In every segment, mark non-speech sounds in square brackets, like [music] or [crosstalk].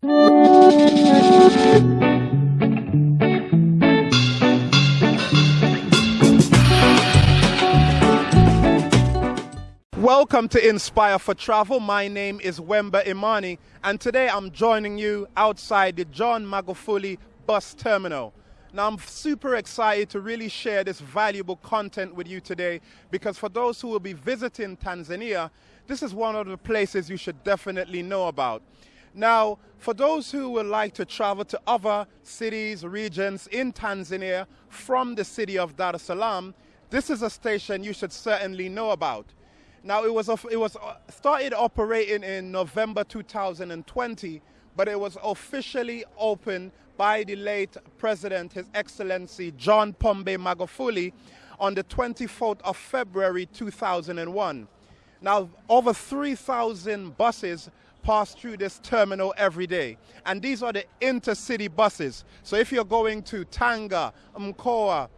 Welcome to Inspire for Travel. My name is Wemba Imani, and today I'm joining you outside the John Magufuli bus terminal. Now, I'm super excited to really share this valuable content with you today because for those who will be visiting Tanzania, this is one of the places you should definitely know about. Now, for those who would like to travel to other cities, regions in Tanzania from the city of Dar es Salaam, this is a station you should certainly know about. Now, it was, it was uh, started operating in November 2020, but it was officially opened by the late President, His Excellency John Pombe Magufuli, on the 24th of February 2001. Now, over 3,000 buses pass through this terminal every day. And these are the intercity buses. So if you're going to Tanga, Mkoa,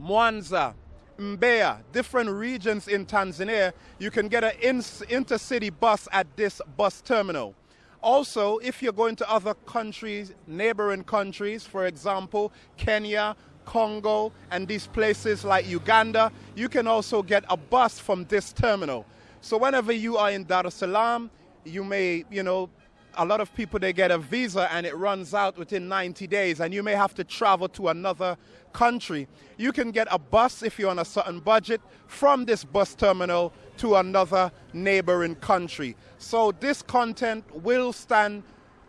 Mwanza, Mbeya, different regions in Tanzania, you can get an intercity bus at this bus terminal. Also, if you're going to other countries, neighboring countries, for example, Kenya, Congo, and these places like Uganda, you can also get a bus from this terminal. So whenever you are in Dar es Salaam, you may, you know, a lot of people they get a visa and it runs out within 90 days and you may have to travel to another country. You can get a bus if you're on a certain budget from this bus terminal to another neighboring country. So this content will stand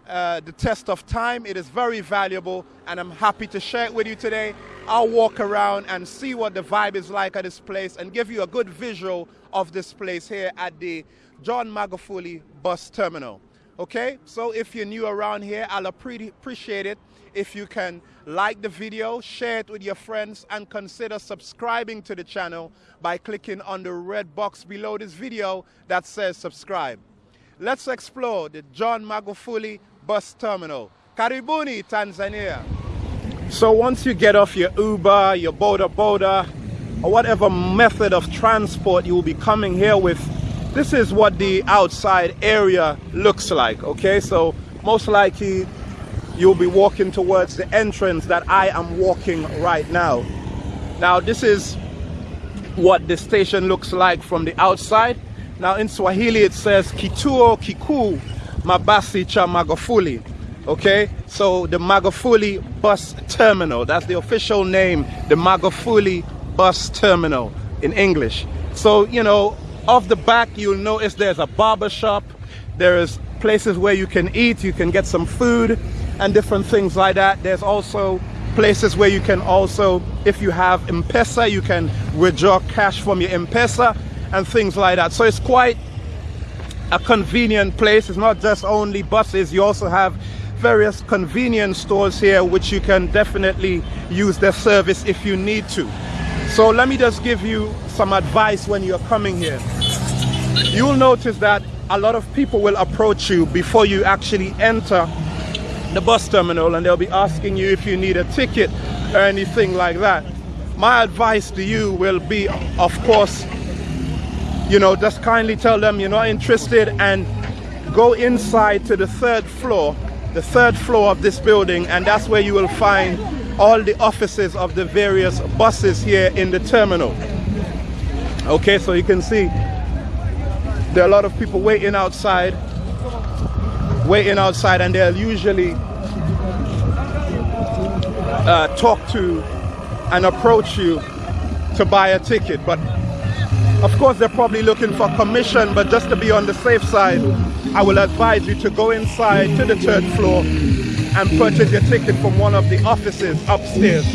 uh, the test of time. It is very valuable and I'm happy to share it with you today. I'll walk around and see what the vibe is like at this place and give you a good visual of this place here at the John Magufuli bus terminal. Okay, so if you're new around here, I'll appreciate it if you can like the video, share it with your friends, and consider subscribing to the channel by clicking on the red box below this video that says subscribe. Let's explore the John Magufuli bus terminal. Karibuni, Tanzania. So once you get off your Uber, your Boda Boda, or whatever method of transport you will be coming here with, this is what the outside area looks like okay? So most likely you'll be walking towards the entrance that I am walking right now. Now this is what the station looks like from the outside. Now in Swahili it says kituo kikuu mabasi cha Magufuli okay? So the Magufuli bus terminal that's the official name the Magufuli bus terminal in English. So you know off the back, you'll notice there's a barber shop. There's places where you can eat, you can get some food and different things like that. There's also places where you can also, if you have M-Pesa, you can withdraw cash from your M-Pesa and things like that. So it's quite a convenient place. It's not just only buses, you also have various convenience stores here which you can definitely use their service if you need to. So let me just give you some advice when you're coming here. You'll notice that a lot of people will approach you before you actually enter the bus terminal and they'll be asking you if you need a ticket or anything like that. My advice to you will be, of course, you know, just kindly tell them you're not interested and go inside to the third floor, the third floor of this building, and that's where you will find all the offices of the various buses here in the terminal. Okay, so you can see there are a lot of people waiting outside, waiting outside, and they'll usually uh, talk to and approach you to buy a ticket. But of course, they're probably looking for commission, but just to be on the safe side, I will advise you to go inside to the third floor and purchase your ticket from one of the offices upstairs.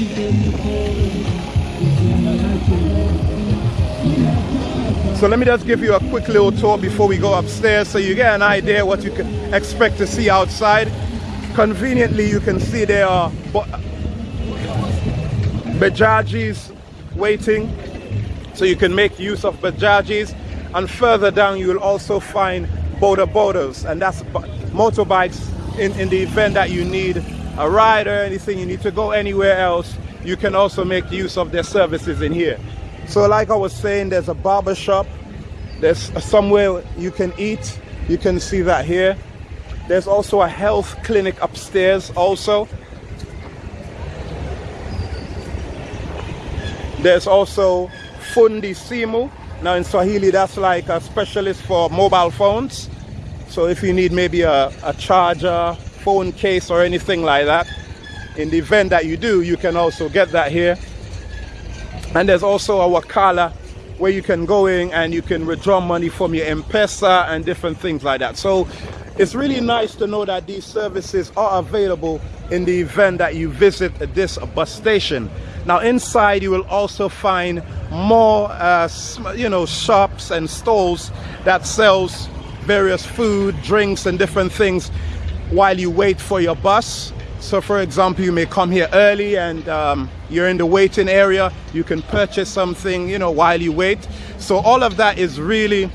So let me just give you a quick little tour before we go upstairs so you get an idea what you can expect to see outside. Conveniently, you can see there are Bajajis waiting so you can make use of Bajajis and further down you will also find Boda Bodas and that's motorbikes in, in the event that you need a ride or anything, you need to go anywhere else, you can also make use of their services in here. So like I was saying, there's a barber shop, there's somewhere you can eat, you can see that here. There's also a health clinic upstairs also. There's also Fundi Simu. Now in Swahili, that's like a specialist for mobile phones. So if you need maybe a, a charger, phone case or anything like that, in the event that you do, you can also get that here. And there's also a Wakala where you can go in and you can withdraw money from your M-Pesa and different things like that. So it's really nice to know that these services are available in the event that you visit this bus station. Now inside you will also find more uh, you know shops and stalls that sells various food, drinks and different things while you wait for your bus. So for example, you may come here early and um, you're in the waiting area, you can purchase something, you know, while you wait. So all of that is really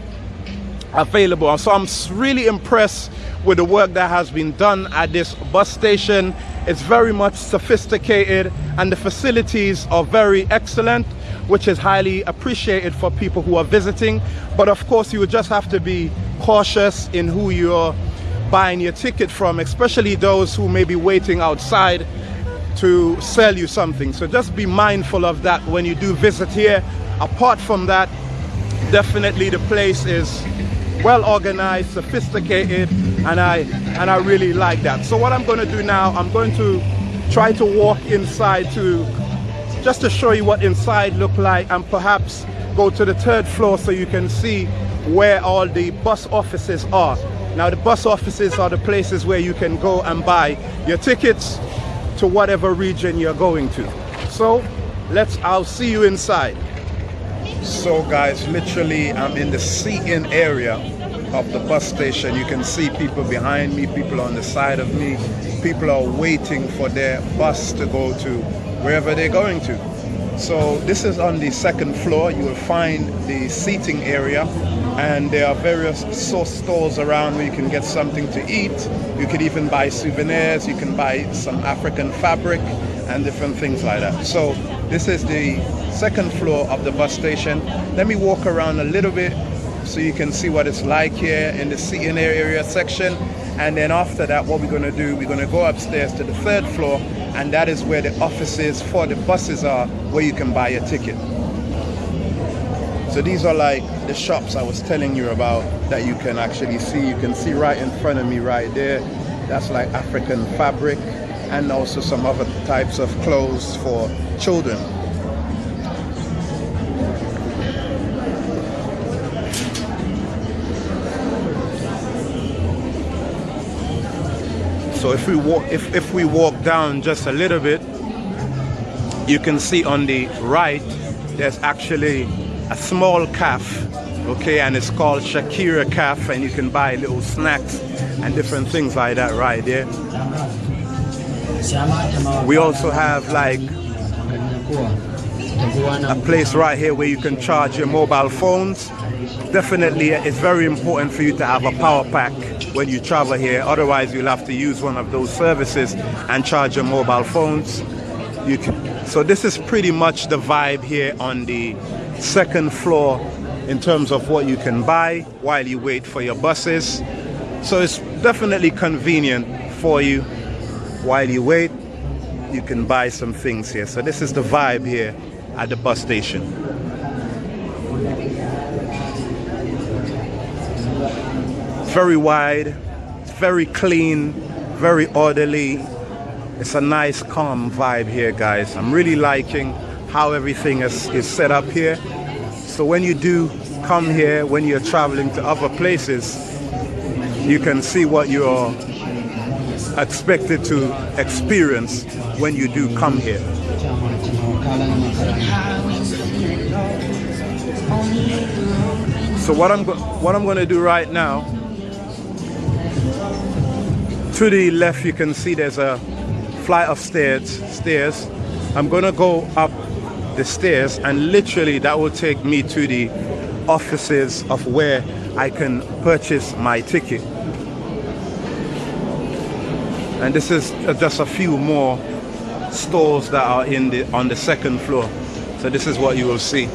available. So I'm really impressed with the work that has been done at this bus station. It's very much sophisticated and the facilities are very excellent, which is highly appreciated for people who are visiting. But of course, you just have to be cautious in who you're buying your ticket from, especially those who may be waiting outside to sell you something. So just be mindful of that when you do visit here. Apart from that, definitely the place is well organized, sophisticated, and I and I really like that. So what I'm going to do now, I'm going to try to walk inside to just to show you what inside look like and perhaps go to the third floor so you can see where all the bus offices are. Now the bus offices are the places where you can go and buy your tickets to whatever region you're going to. So let's, I'll see you inside. So guys, literally I'm in the seating area of the bus station. You can see people behind me, people on the side of me. People are waiting for their bus to go to wherever they're going to. So this is on the second floor. You will find the seating area and there are various source stores around where you can get something to eat. You can even buy souvenirs, you can buy some African fabric and different things like that. So this is the second floor of the bus station. Let me walk around a little bit so you can see what it's like here in the seating area section. And then after that, what we're gonna do, we're gonna go upstairs to the third floor and that is where the offices for the buses are where you can buy a ticket. So these are like the shops I was telling you about that you can actually see. You can see right in front of me right there. That's like African fabric and also some other types of clothes for children. So if we walk if, if we walk down just a little bit, you can see on the right there's actually a small cafe okay and it's called Shakira Cafe and you can buy little snacks and different things like that right there we also have like a place right here where you can charge your mobile phones. Definitely it's very important for you to have a power pack when you travel here. Otherwise you'll have to use one of those services and charge your mobile phones. You can so this is pretty much the vibe here on the second floor in terms of what you can buy while you wait for your buses. So it's definitely convenient for you while you wait. You can buy some things here. So this is the vibe here at the bus station. Very wide, very clean, very orderly. It's a nice calm vibe here guys. I'm really liking how everything is, is set up here. So when you do come here, when you're traveling to other places, you can see what you're expected to experience when you do come here. So what I'm what I'm going to do right now, to the left you can see there's a flight of stairs. Stairs. I'm going to go up the stairs and literally that will take me to the offices of where I can purchase my ticket. And this is just a few more stores that are in the on the second floor. So this is what you will see.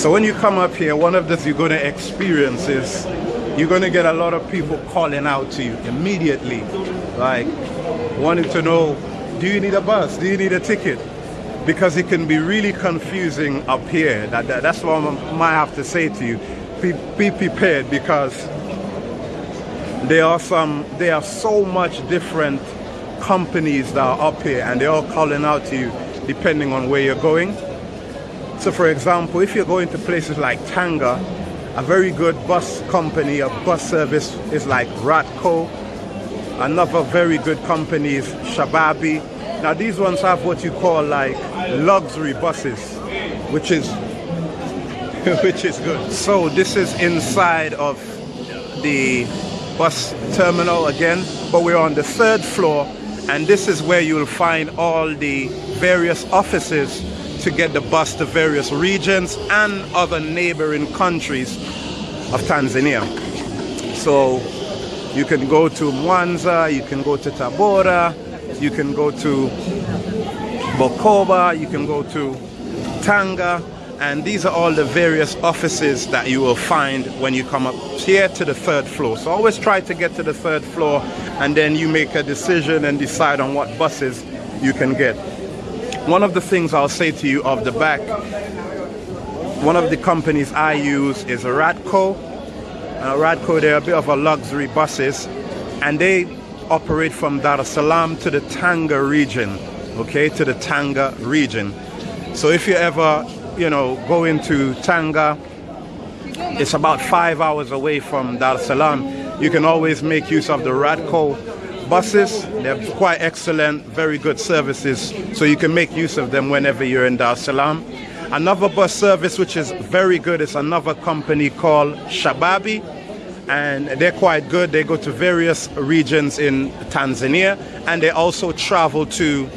So when you come up here, one of the things you're going to experience is you're going to get a lot of people calling out to you immediately, like wanting to know, do you need a bus? Do you need a ticket? Because it can be really confusing up here. That, that that's what I might have to say to you. Be, be prepared because there are some, there are so much different companies that are up here and they're all calling out to you depending on where you're going. So for example, if you're going to places like Tanga, a very good bus company, a bus service is like Ratco. Another very good company is Shabiby. Now these ones have what you call like luxury buses, which is [laughs] which is good. So this is inside of the bus terminal again, but we're on the third floor and this is where you'll find all the various offices to get the bus to various regions and other neighboring countries of Tanzania. So you can go to Mwanza, you can go to Tabora, you can go to Bukoba, you can go to Tanga, and these are all the various offices that you will find when you come up here to the third floor. So always try to get to the third floor and then you make a decision and decide on what buses you can get. One of the things I'll say to you off the back, one of the companies I use is Ratco. Uh, Ratco, they're a bit of a luxury buses and they operate from Dar es Salaam to the Tanga region, okay, to the Tanga region. So if you ever, you know, go into Tanga, it's about five hours away from Dar es Salaam. You can always make use of the Ratco buses. They're quite excellent, very good services, so you can make use of them whenever you're in Dar es Salaam. Another bus service which is very good is another company called Shabiby and they're quite good. They go to various regions in Tanzania and they also travel to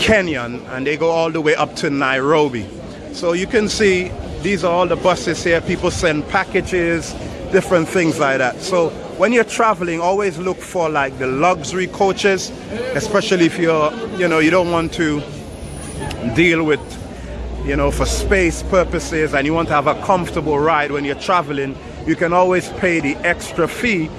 Kenya and they go all the way up to Nairobi. So you can see these are all the buses here. People send packages, different things like that. So when you're traveling, always look for like the luxury coaches, especially if you're, you know, you don't want to deal with, you know, for space purposes and you want to have a comfortable ride when you're traveling, you can always pay the extra fee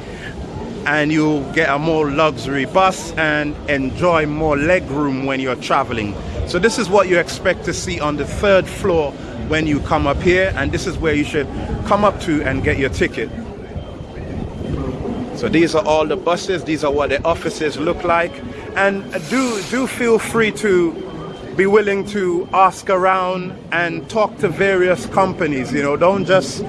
and you get a more luxury bus and enjoy more leg room when you're traveling. So this is what you expect to see on the third floor when you come up here and this is where you should come up to and get your ticket. So these are all the buses, these are what the offices look like. And do, do feel free to be willing to ask around and talk to various companies, you know, don't just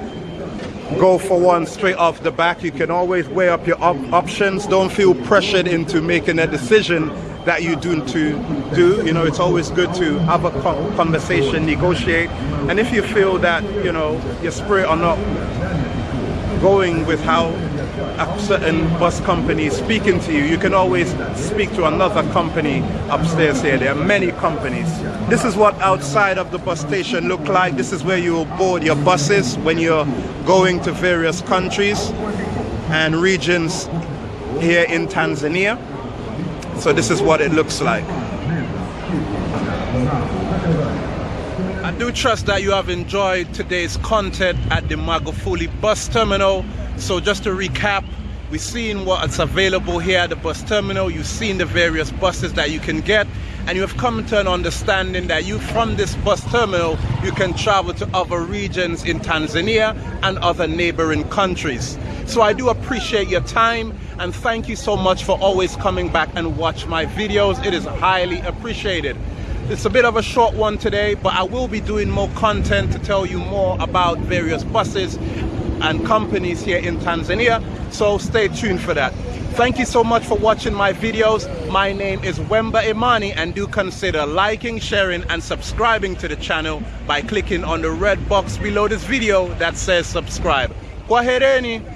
go for one straight off the back. You can always weigh up your op options. Don't feel pressured into making a decision that you do to do. You know, it's always good to have a conversation, negotiate. And if you feel that, you know, your spirit are not going with how a certain bus company speaking to you, you can always speak to another company upstairs here. There are many companies. This is what outside of the bus station look like. This is where you will board your buses when you're going to various countries and regions here in Tanzania. So this is what it looks like. I do trust that you have enjoyed today's content at the Magufuli bus terminal. So just to recap, we've seen what's available here at the bus terminal. You've seen the various buses that you can get and you have come to an understanding that you from this bus terminal you can travel to other regions in Tanzania and other neighboring countries. So I do appreciate your time and thank you so much for always coming back and watch my videos. It is highly appreciated. It's a bit of a short one today, but I will be doing more content to tell you more about various buses and companies here in Tanzania. So stay tuned for that. Thank you so much for watching my videos. My name is Wemba Imani and do consider liking, sharing and subscribing to the channel by clicking on the red box below this video that says subscribe. Kwahereni.